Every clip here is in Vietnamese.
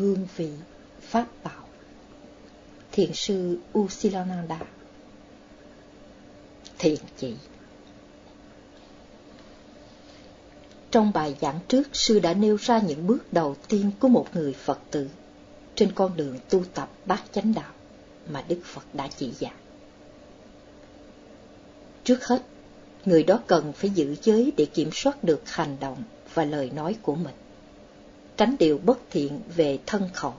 hương vị, pháp bảo. Thiền sư Usilananda Thiền chỉ Trong bài giảng trước, sư đã nêu ra những bước đầu tiên của một người Phật tử trên con đường tu tập bát chánh đạo mà Đức Phật đã chỉ dạy. Trước hết, người đó cần phải giữ giới để kiểm soát được hành động và lời nói của mình, tránh điều bất thiện về thân khẩu.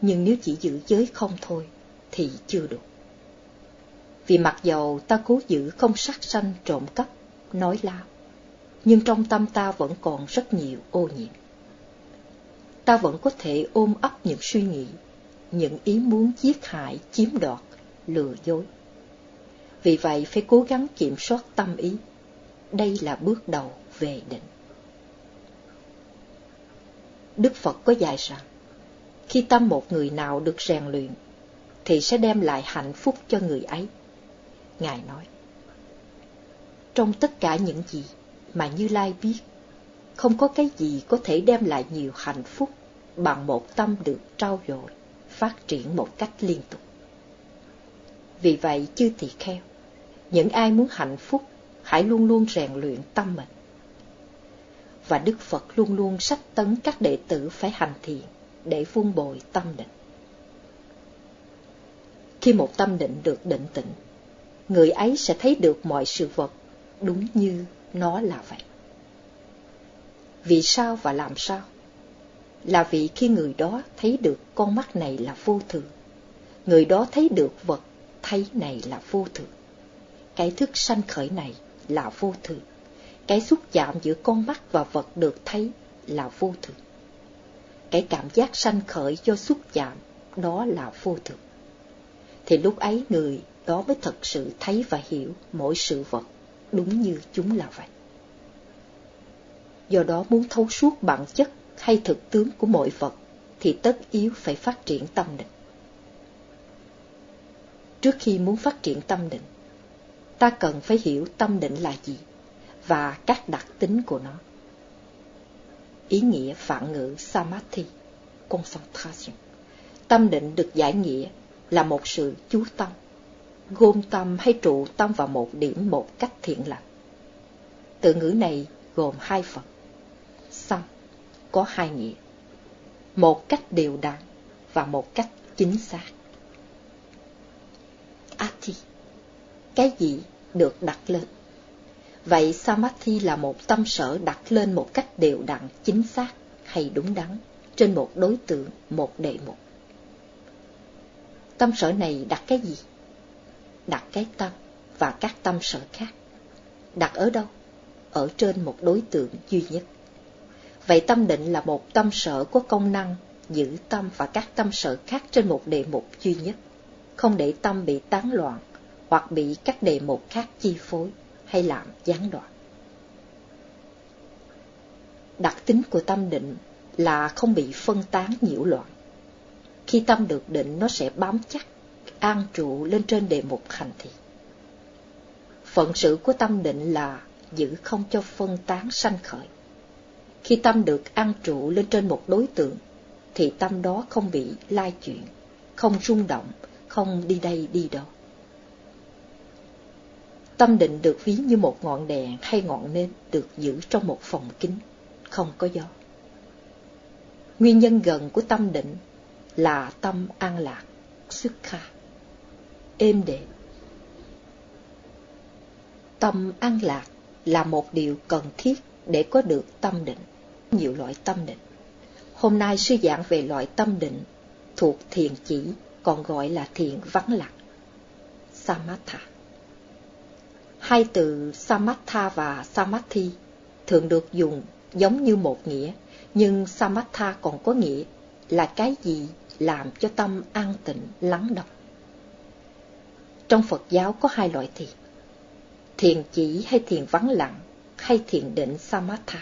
Nhưng nếu chỉ giữ giới không thôi thì chưa đủ. Vì mặc dầu ta cố giữ không sát sanh trộm cắp, nói láo, nhưng trong tâm ta vẫn còn rất nhiều ô nhiễm. Ta vẫn có thể ôm ấp những suy nghĩ, những ý muốn giết hại, chiếm đoạt, lừa dối. Vì vậy phải cố gắng kiểm soát tâm ý. Đây là bước đầu về định. Đức Phật có dạy rằng, khi tâm một người nào được rèn luyện, thì sẽ đem lại hạnh phúc cho người ấy. Ngài nói, trong tất cả những gì mà Như Lai biết, không có cái gì có thể đem lại nhiều hạnh phúc bằng một tâm được trao dồi, phát triển một cách liên tục. Vì vậy, chư tỳ kheo, những ai muốn hạnh phúc, hãy luôn luôn rèn luyện tâm mình. Và Đức Phật luôn luôn sách tấn các đệ tử phải hành thiện để vun bồi tâm định. Khi một tâm định được định tĩnh, người ấy sẽ thấy được mọi sự vật đúng như nó là vậy. Vì sao và làm sao? Là vì khi người đó thấy được con mắt này là vô thường, người đó thấy được vật thấy này là vô thường. Cái thức sanh khởi này là vô thường. Cái xúc chạm giữa con mắt và vật được thấy là vô thường. Cái cảm giác sanh khởi do xúc chạm đó là vô thường. Thì lúc ấy người đó mới thật sự thấy và hiểu mỗi sự vật đúng như chúng là vậy. Do đó muốn thấu suốt bản chất hay thực tướng của mọi vật thì tất yếu phải phát triển tâm định. Trước khi muốn phát triển tâm định, ta cần phải hiểu tâm định là gì và các đặc tính của nó. Ý nghĩa phản ngữ Samadhi, concentration. Tâm định được giải nghĩa là một sự chú tâm, gom tâm hay trụ tâm vào một điểm một cách thiện lành. Từ ngữ này gồm hai phần. Sam có hai nghĩa. Một cách đều đặn và một cách chính xác. Ati, cái gì được đặt lên. Vậy Samadhi là một tâm sở đặt lên một cách đều đặn, chính xác hay đúng đắn trên một đối tượng, một đề mục. Tâm sở này đặt cái gì? Đặt cái tâm và các tâm sở khác. Đặt ở đâu? Ở trên một đối tượng duy nhất. Vậy tâm định là một tâm sở có công năng giữ tâm và các tâm sở khác trên một đề mục duy nhất, không để tâm bị tán loạn hoặc bị các đề mục khác chi phối hay làm gián đoạn. Đặc tính của tâm định là không bị phân tán nhiễu loạn. Khi tâm được định nó sẽ bám chắc, an trụ lên trên đề mục hành thị. Phận sự của tâm định là giữ không cho phân tán sanh khởi. Khi tâm được an trụ lên trên một đối tượng, thì tâm đó không bị lai chuyển, không rung động, không đi đây đi đó. Tâm định được ví như một ngọn đèn hay ngọn nến được giữ trong một phòng kín, không có gió. Nguyên nhân gần của tâm định là tâm an lạc, xuất kha, êm đềm. Tâm an lạc là một điều cần thiết để có được tâm định. Nhiều loại tâm định. Hôm nay sư giảng về loại tâm định thuộc thiền chỉ, còn gọi là thiền vắng lặng. Samatha. Hai từ Samatha và samathi thường được dùng giống như một nghĩa, nhưng Samatha còn có nghĩa là cái gì làm cho tâm an tịnh, lắng động. Trong Phật giáo có hai loại thiền, thiền chỉ hay thiền vắng lặng, hay thiền định Samatha.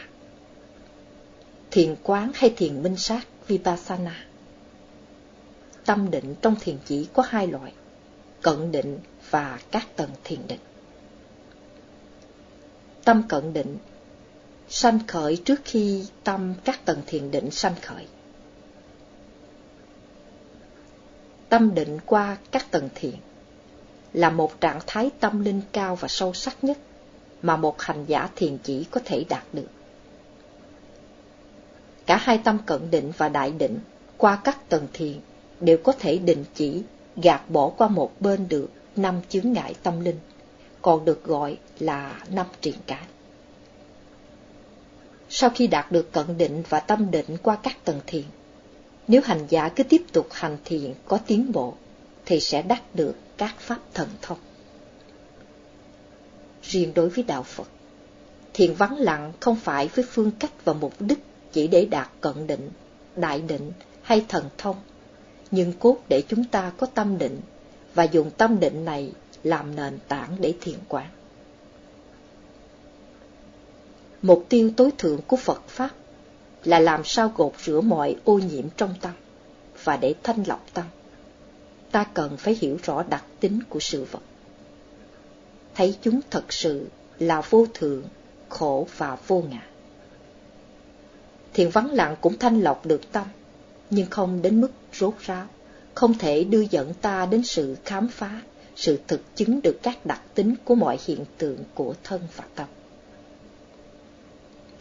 Thiền quán hay thiền minh sát Vipassana. Tâm định trong thiền chỉ có hai loại, cận định và các tầng thiền định tâm cận định, sanh khởi trước khi tâm các tầng thiền định sanh khởi. Tâm định qua các tầng thiền là một trạng thái tâm linh cao và sâu sắc nhất mà một hành giả thiền chỉ có thể đạt được. Cả hai tâm cận định và đại định qua các tầng thiền đều có thể định chỉ, gạt bỏ qua một bên được năm chướng ngại tâm linh còn được gọi là năm triền cái. Sau khi đạt được cận định và tâm định qua các tầng thiền, nếu hành giả cứ tiếp tục hành thiền có tiến bộ, thì sẽ đắc được các pháp thần thông. Riêng đối với đạo Phật, thiền vắng lặng không phải với phương cách và mục đích chỉ để đạt cận định, đại định hay thần thông, nhưng cốt để chúng ta có tâm định và dùng tâm định này làm nền tảng để thiền quán. Mục tiêu tối thượng của Phật Pháp là làm sao gột rửa mọi ô nhiễm trong tâm và để thanh lọc tâm. Ta cần phải hiểu rõ đặc tính của sự vật. Thấy chúng thật sự là vô thượng, khổ và vô ngã. Thiền vắng lặng cũng thanh lọc được tâm, nhưng không đến mức rốt ráo, không thể đưa dẫn ta đến sự khám phá, sự thực chứng được các đặc tính của mọi hiện tượng của thân và tâm.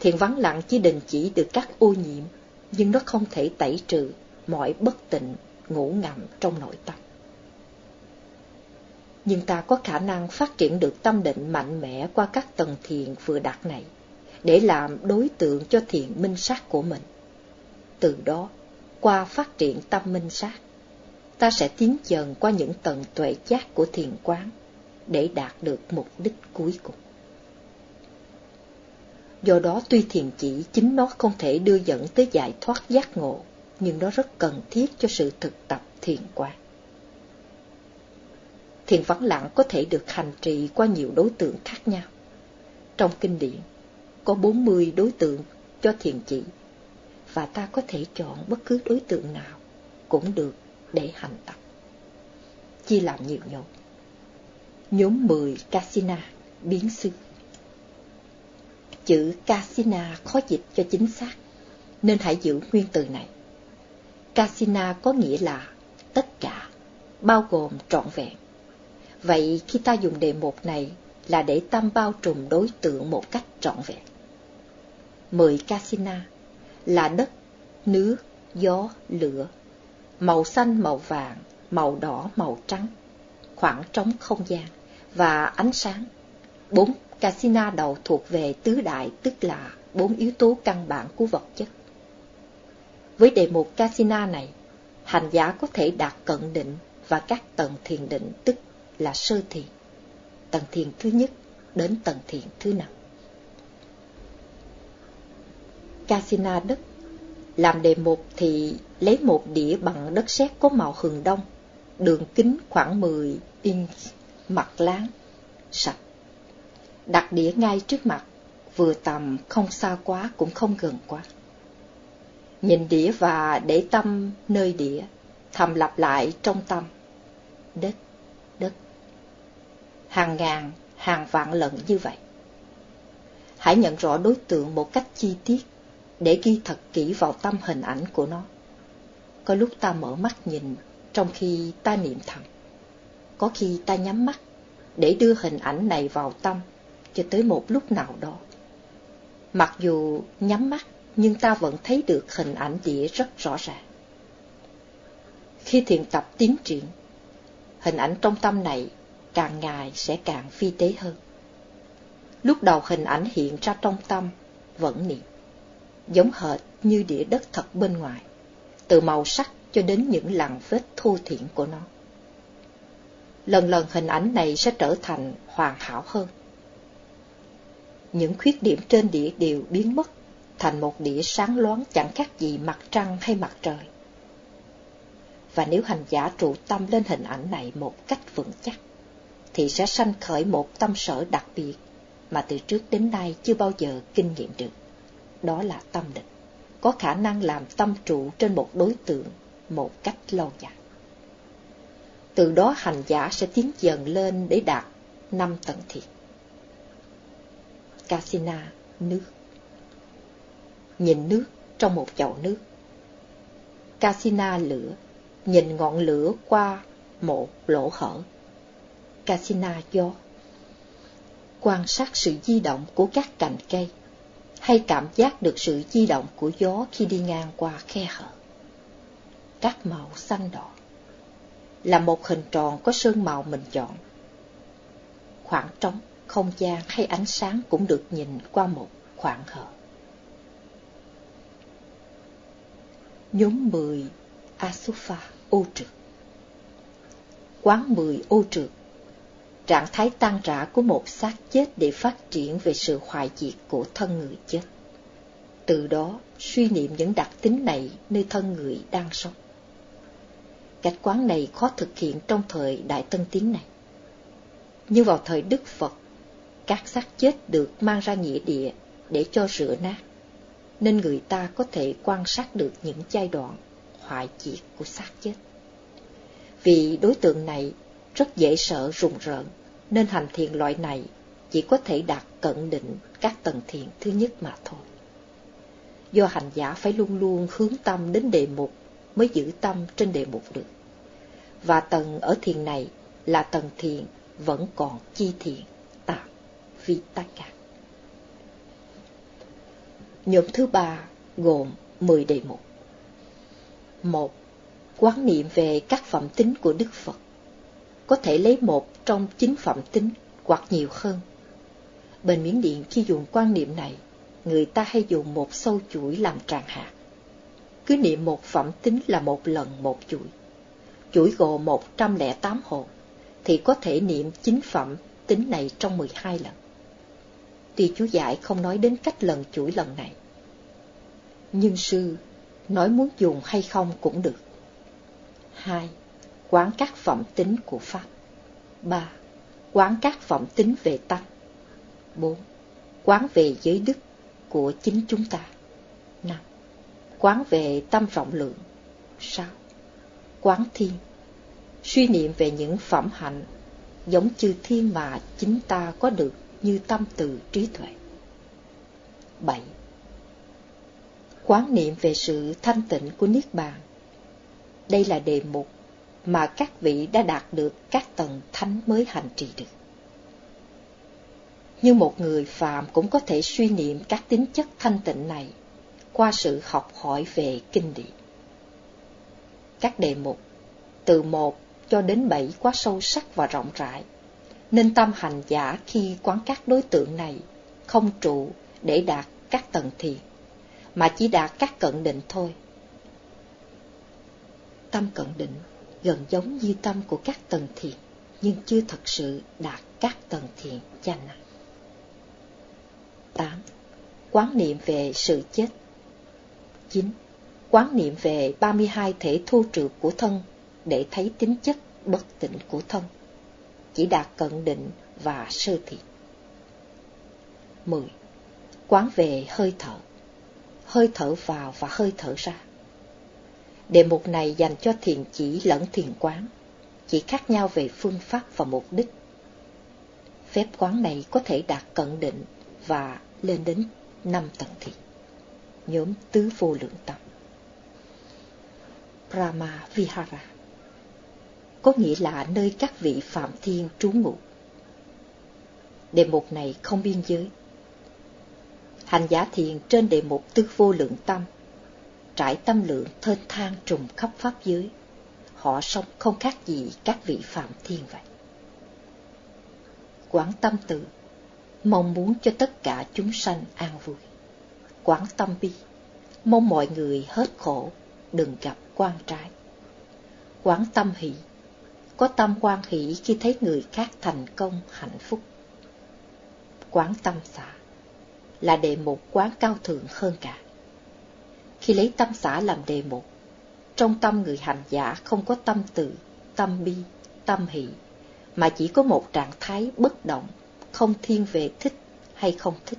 Thiền vắng lặng chỉ đình chỉ được các ô nhiễm, nhưng nó không thể tẩy trừ mọi bất tịnh ngủ ngầm trong nội tâm. Nhưng ta có khả năng phát triển được tâm định mạnh mẽ qua các tầng thiền vừa đạt này, để làm đối tượng cho thiền minh sát của mình. Từ đó, qua phát triển tâm minh sát, ta sẽ tiến dần qua những tầng tuệ giác của thiền quán để đạt được mục đích cuối cùng. Do đó tuy thiền chỉ chính nó không thể đưa dẫn tới giải thoát giác ngộ, nhưng nó rất cần thiết cho sự thực tập thiền quán. Thiền vắng lặng có thể được hành trì qua nhiều đối tượng khác nhau. Trong kinh điển, có 40 đối tượng cho thiền chỉ, và ta có thể chọn bất cứ đối tượng nào cũng được để hành tập. Chia làm nhiều nhóm. Nhóm 10 Kasina, biến sư. Chữ Kasina khó dịch cho chính xác, nên hãy giữ nguyên từ này. Kasina có nghĩa là tất cả, bao gồm trọn vẹn. Vậy khi ta dùng đề mục này là để tâm bao trùm đối tượng một cách trọn vẹn. Mười Kasina là đất, nước, gió, lửa, màu xanh, màu vàng, màu đỏ, màu trắng, khoảng trống không gian và ánh sáng. Bốn Casina đầu thuộc về tứ đại tức là bốn yếu tố căn bản của vật chất. Với đề mục Casina này, hành giả có thể đạt cận định và các tầng thiền định tức là sơ thiền, tầng thiền thứ nhất đến tầng thiền thứ năm. Casina đất làm đề mục thì lấy một đĩa bằng đất sét có màu hừng đông, đường kính khoảng 10 inch, mặt láng, sạch đặt đĩa ngay trước mặt, vừa tầm không xa quá cũng không gần quá. Nhìn đĩa và để tâm nơi đĩa, thầm lặp lại trong tâm. Đất, đất. Hàng ngàn, hàng vạn lần như vậy. Hãy nhận rõ đối tượng một cách chi tiết, để ghi thật kỹ vào tâm hình ảnh của nó. Có lúc ta mở mắt nhìn, trong khi ta niệm thầm. Có khi ta nhắm mắt, để đưa hình ảnh này vào tâm cho tới một lúc nào đó. Mặc dù nhắm mắt, nhưng ta vẫn thấy được hình ảnh đĩa rất rõ ràng. Khi thiền tập tiến triển, hình ảnh trong tâm này càng ngày sẽ càng phi tế hơn. Lúc đầu hình ảnh hiện ra trong tâm vẫn niệm, giống hệt như đĩa đất thật bên ngoài, từ màu sắc cho đến những lằn vết thô thiện của nó. Lần lần hình ảnh này sẽ trở thành hoàn hảo hơn những khuyết điểm trên đĩa đều biến mất, thành một đĩa sáng loáng chẳng khác gì mặt trăng hay mặt trời. Và nếu hành giả trụ tâm lên hình ảnh này một cách vững chắc, thì sẽ sanh khởi một tâm sở đặc biệt mà từ trước đến nay chưa bao giờ kinh nghiệm được. Đó là tâm định, có khả năng làm tâm trụ trên một đối tượng một cách lâu dài. Từ đó hành giả sẽ tiến dần lên để đạt năm tầng thiệt. Casina, nước. Nhìn nước trong một chậu nước. Casina lửa, nhìn ngọn lửa qua một lỗ hở. Casina gió Quan sát sự di động của các cành cây, hay cảm giác được sự di động của gió khi đi ngang qua khe hở. Các màu xanh đỏ là một hình tròn có sơn màu mình chọn. Khoảng trống, không gian hay ánh sáng cũng được nhìn qua một khoảng hở. Nhóm 10 Asufa ô trượt Quán 10 ô trượt Trạng thái tan rã của một xác chết để phát triển về sự hoại diệt của thân người chết. Từ đó suy niệm những đặc tính này nơi thân người đang sống. Cách quán này khó thực hiện trong thời Đại Tân Tiến này. Như vào thời Đức Phật, các xác chết được mang ra nghĩa địa để cho rửa nát, nên người ta có thể quan sát được những giai đoạn hoại diệt của xác chết. Vì đối tượng này rất dễ sợ rùng rợn, nên hành thiền loại này chỉ có thể đạt cận định các tầng thiền thứ nhất mà thôi. Do hành giả phải luôn luôn hướng tâm đến đề mục mới giữ tâm trên đề mục được. Và tầng ở thiền này là tầng thiền vẫn còn chi thiền, tạm, vi tất cả. Nhóm thứ ba gồm 10 đề mục. một Quán niệm về các phẩm tính của Đức Phật. Có thể lấy một trong chín phẩm tính hoặc nhiều hơn. Bên Miến Điện khi dùng quan niệm này, người ta hay dùng một sâu chuỗi làm tràng hạt. Cứ niệm một phẩm tính là một lần một chuỗi. Chuỗi gồm 108 hồn, thì có thể niệm chín phẩm tính này trong 12 lần. Tuy chú giải không nói đến cách lần chuỗi lần này. Nhưng sư nói muốn dùng hay không cũng được. 2. Quán các phẩm tính của Pháp 3. Quán các phẩm tính về Tăng. 4. Quán về giới đức của chính chúng ta 5. Quán về tâm rộng lượng 6. Quán thiên Suy niệm về những phẩm hạnh giống chư thiên mà chính ta có được như tâm từ trí tuệ 7. Quán niệm về sự thanh tịnh của Niết Bàn đây là đề mục mà các vị đã đạt được các tầng thánh mới hành trì được. Như một người phàm cũng có thể suy niệm các tính chất thanh tịnh này qua sự học hỏi về kinh điển. Các đề mục từ một cho đến bảy quá sâu sắc và rộng rãi, nên tâm hành giả khi quán các đối tượng này không trụ để đạt các tầng thiền, mà chỉ đạt các cận định thôi tâm cận định gần giống như tâm của các tầng thiền, nhưng chưa thật sự đạt các tầng thiền chánh. 8. Quán niệm về sự chết 9. Quán niệm về 32 thể thu trượt của thân để thấy tính chất bất tịnh của thân, chỉ đạt cận định và sơ thiện. 10. Quán về hơi thở, hơi thở vào và hơi thở ra Đề mục này dành cho thiền chỉ lẫn thiền quán, chỉ khác nhau về phương pháp và mục đích. Phép quán này có thể đạt cận định và lên đến năm tầng thiền. Nhóm tứ vô lượng tâm. Brahma Vihara có nghĩa là nơi các vị Phạm Thiên trú ngụ. Đề mục này không biên giới. Hành giả thiền trên đề mục tứ vô lượng tâm trải tâm lượng thênh thang trùng khắp pháp giới. Họ sống không khác gì các vị phạm thiên vậy. Quảng tâm từ, mong muốn cho tất cả chúng sanh an vui. Quảng tâm bi, mong mọi người hết khổ, đừng gặp quan trái. Quảng tâm hỷ, có tâm quan hỷ khi thấy người khác thành công, hạnh phúc. Quảng tâm xả, là đề mục quán cao thượng hơn cả khi lấy tâm xã làm đề mục. Trong tâm người hành giả không có tâm từ, tâm bi, tâm hỷ, mà chỉ có một trạng thái bất động, không thiên về thích hay không thích,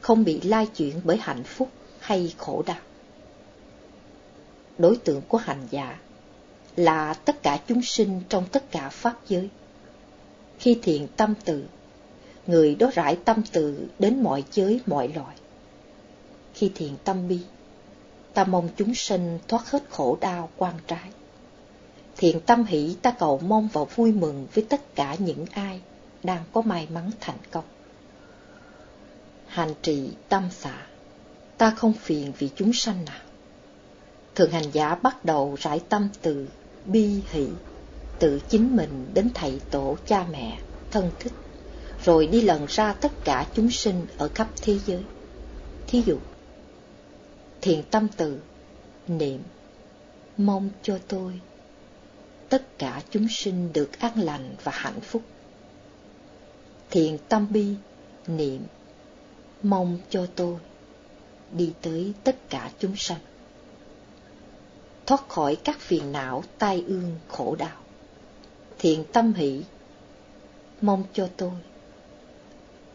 không bị lai chuyển bởi hạnh phúc hay khổ đau. Đối tượng của hành giả là tất cả chúng sinh trong tất cả pháp giới. Khi thiện tâm từ, người đó rải tâm từ đến mọi giới mọi loại Khi thiện tâm bi, ta mong chúng sinh thoát hết khổ đau quan trái. Thiện tâm hỷ ta cầu mong và vui mừng với tất cả những ai đang có may mắn thành công. Hành trì tâm xả, ta không phiền vì chúng sanh nào. Thường hành giả bắt đầu rải tâm từ bi hỷ, từ chính mình đến thầy tổ cha mẹ, thân thích, rồi đi lần ra tất cả chúng sinh ở khắp thế giới. Thí dụ, thiền tâm từ, niệm, mong cho tôi, tất cả chúng sinh được an lành và hạnh phúc. Thiền tâm bi, niệm, mong cho tôi, đi tới tất cả chúng sanh. Thoát khỏi các phiền não, tai ương, khổ đau. Thiện tâm hỷ, mong cho tôi,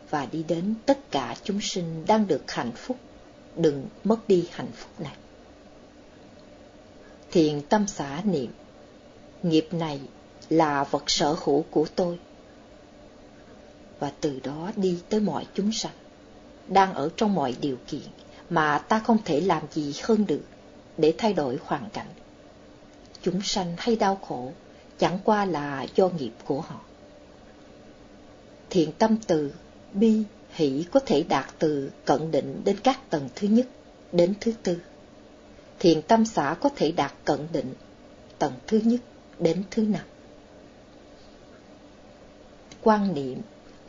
và đi đến tất cả chúng sinh đang được hạnh phúc, đừng mất đi hạnh phúc này. Thiện tâm xả niệm, nghiệp này là vật sở hữu của tôi, và từ đó đi tới mọi chúng sanh, đang ở trong mọi điều kiện mà ta không thể làm gì hơn được để thay đổi hoàn cảnh. Chúng sanh hay đau khổ chẳng qua là do nghiệp của họ. Thiện tâm từ, bi, hỷ có thể đạt từ cận định đến các tầng thứ nhất đến thứ tư. Thiện tâm xã có thể đạt cận định tầng thứ nhất đến thứ năm. Quan niệm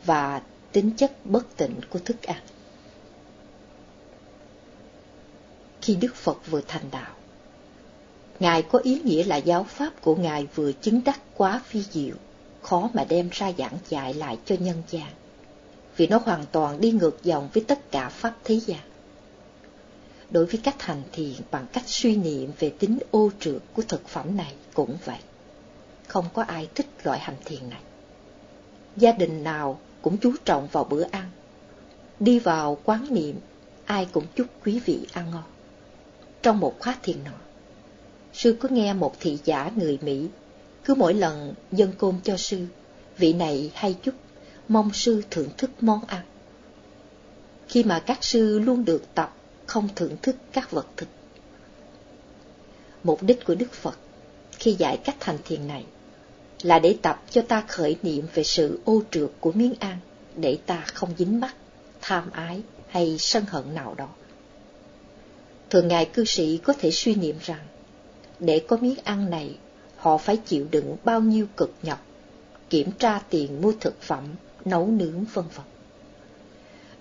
và tính chất bất tịnh của thức ăn. khi Đức Phật vừa thành đạo. Ngài có ý nghĩa là giáo pháp của Ngài vừa chứng đắc quá phi diệu, khó mà đem ra giảng dạy lại cho nhân gian, vì nó hoàn toàn đi ngược dòng với tất cả pháp thế gian. Đối với cách hành thiền bằng cách suy niệm về tính ô trượt của thực phẩm này cũng vậy. Không có ai thích loại hành thiền này. Gia đình nào cũng chú trọng vào bữa ăn. Đi vào quán niệm, ai cũng chúc quý vị ăn ngon trong một khóa thiền nọ. Sư có nghe một thị giả người Mỹ, cứ mỗi lần dân côn cho sư, vị này hay chúc, mong sư thưởng thức món ăn. Khi mà các sư luôn được tập không thưởng thức các vật thực. Mục đích của Đức Phật khi dạy cách thành thiền này là để tập cho ta khởi niệm về sự ô trượt của miếng ăn để ta không dính mắc, tham ái hay sân hận nào đó. Thường ngày cư sĩ có thể suy niệm rằng, để có miếng ăn này, họ phải chịu đựng bao nhiêu cực nhọc, kiểm tra tiền mua thực phẩm, nấu nướng vân vân.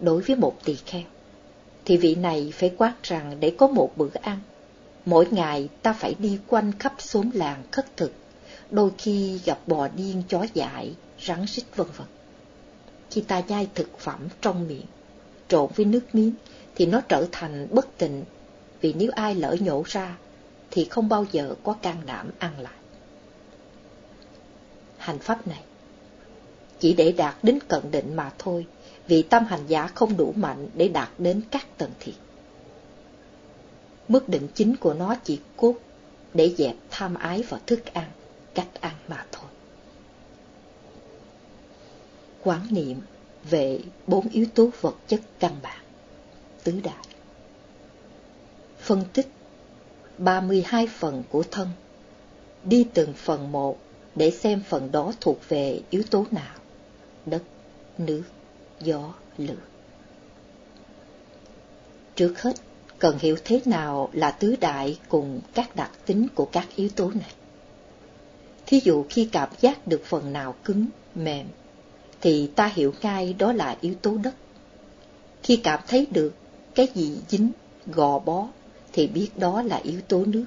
Đối với một tỳ kheo, thì vị này phải quát rằng để có một bữa ăn, mỗi ngày ta phải đi quanh khắp xóm làng khất thực, đôi khi gặp bò điên chó dại, rắn rít vân vân. Khi ta nhai thực phẩm trong miệng, trộn với nước miếng, thì nó trở thành bất tịnh vì nếu ai lỡ nhổ ra, thì không bao giờ có can đảm ăn lại. Hành pháp này chỉ để đạt đến cận định mà thôi, vì tâm hành giả không đủ mạnh để đạt đến các tầng thiệt. Mức định chính của nó chỉ cốt để dẹp tham ái vào thức ăn, cách ăn mà thôi. Quán niệm về bốn yếu tố vật chất căn bản, tứ đại phân tích 32 phần của thân, đi từng phần một để xem phần đó thuộc về yếu tố nào, đất, nước, gió, lửa. Trước hết, cần hiểu thế nào là tứ đại cùng các đặc tính của các yếu tố này. Thí dụ khi cảm giác được phần nào cứng, mềm, thì ta hiểu ngay đó là yếu tố đất. Khi cảm thấy được cái gì dính, gò bó, thì biết đó là yếu tố nước.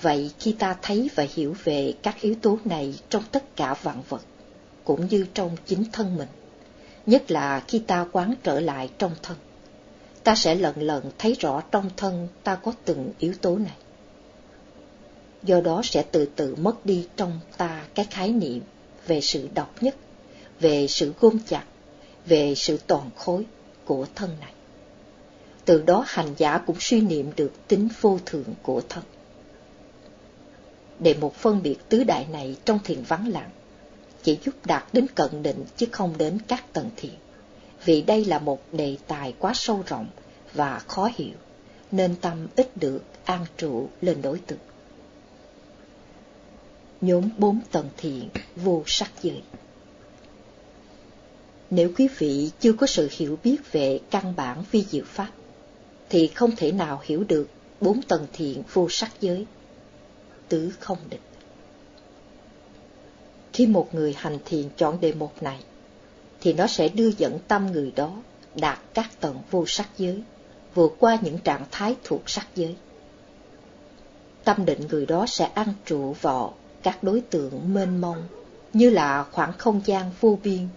Vậy khi ta thấy và hiểu về các yếu tố này trong tất cả vạn vật, cũng như trong chính thân mình, nhất là khi ta quán trở lại trong thân, ta sẽ lần lần thấy rõ trong thân ta có từng yếu tố này. Do đó sẽ từ từ mất đi trong ta cái khái niệm về sự độc nhất, về sự gom chặt, về sự toàn khối của thân này từ đó hành giả cũng suy niệm được tính vô thượng của thân. Để một phân biệt tứ đại này trong thiền vắng lặng, chỉ giúp đạt đến cận định chứ không đến các tầng thiền, vì đây là một đề tài quá sâu rộng và khó hiểu, nên tâm ít được an trụ lên đối tượng. Nhóm bốn tầng thiện vô sắc giới Nếu quý vị chưa có sự hiểu biết về căn bản vi diệu pháp, thì không thể nào hiểu được bốn tầng thiện vô sắc giới, tứ không định. Khi một người hành thiền chọn đề mục này, thì nó sẽ đưa dẫn tâm người đó đạt các tầng vô sắc giới, vượt qua những trạng thái thuộc sắc giới. Tâm định người đó sẽ ăn trụ vào các đối tượng mênh mông, như là khoảng không gian vô biên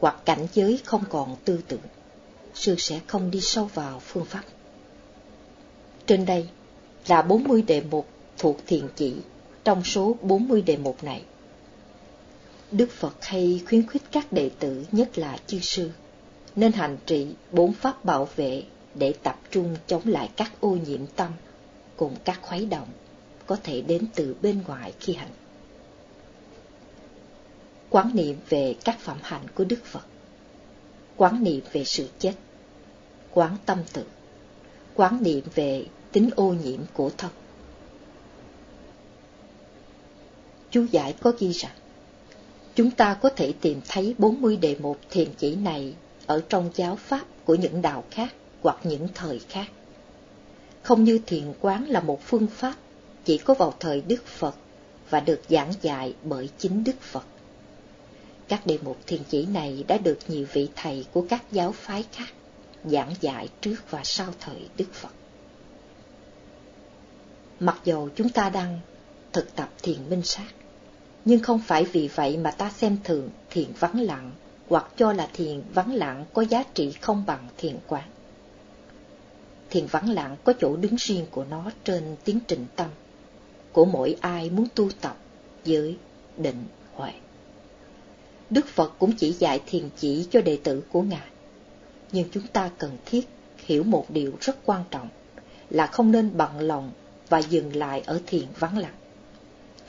hoặc cảnh giới không còn tư tưởng. Sư sẽ không đi sâu vào phương pháp. Trên đây là 40 đề mục thuộc thiền chỉ trong số 40 đề mục này. Đức Phật hay khuyến khích các đệ tử nhất là chư sư nên hành trì bốn pháp bảo vệ để tập trung chống lại các ô nhiễm tâm cùng các khuấy động có thể đến từ bên ngoài khi hành. Quán niệm về các phẩm hạnh của Đức Phật, quán niệm về sự chết, quán tâm tự, quán niệm về tính ô nhiễm của thân. Chú giải có ghi rằng, chúng ta có thể tìm thấy 40 đề mục thiền chỉ này ở trong giáo pháp của những đạo khác hoặc những thời khác. Không như thiền quán là một phương pháp chỉ có vào thời Đức Phật và được giảng dạy bởi chính Đức Phật. Các đề mục thiền chỉ này đã được nhiều vị thầy của các giáo phái khác giảng dạy trước và sau thời Đức Phật. Mặc dù chúng ta đang thực tập thiền minh sát, nhưng không phải vì vậy mà ta xem thường thiền vắng lặng hoặc cho là thiền vắng lặng có giá trị không bằng thiền quán. Thiền vắng lặng có chỗ đứng riêng của nó trên tiến trình tâm, của mỗi ai muốn tu tập giới, định, huệ. Đức Phật cũng chỉ dạy thiền chỉ cho đệ tử của Ngài. Nhưng chúng ta cần thiết hiểu một điều rất quan trọng là không nên bận lòng và dừng lại ở thiền vắng lặng.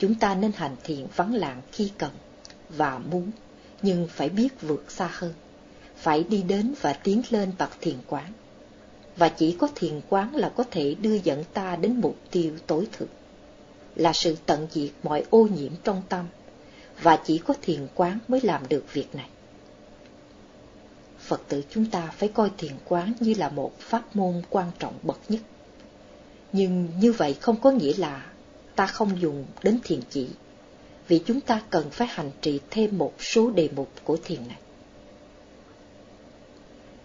Chúng ta nên hành thiền vắng lặng khi cần và muốn, nhưng phải biết vượt xa hơn, phải đi đến và tiến lên bậc thiền quán. Và chỉ có thiền quán là có thể đưa dẫn ta đến mục tiêu tối thượng, là sự tận diệt mọi ô nhiễm trong tâm, và chỉ có thiền quán mới làm được việc này. Phật tử chúng ta phải coi thiền quán như là một pháp môn quan trọng bậc nhất nhưng như vậy không có nghĩa là ta không dùng đến thiền chỉ, vì chúng ta cần phải hành trì thêm một số đề mục của thiền này.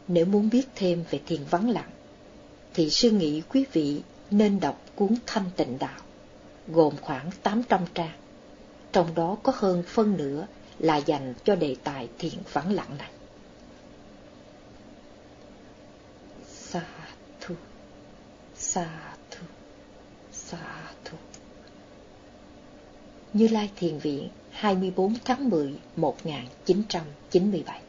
Nếu muốn biết thêm về thiền vắng lặng, thì sư nghĩ quý vị nên đọc cuốn Thanh Tịnh Đạo, gồm khoảng 800 trang. Trong đó có hơn phân nửa là dành cho đề tài thiền vắng lặng này. Sa thu, sa Sa thu. Như Lai Thiền Viện 24 tháng 10 1997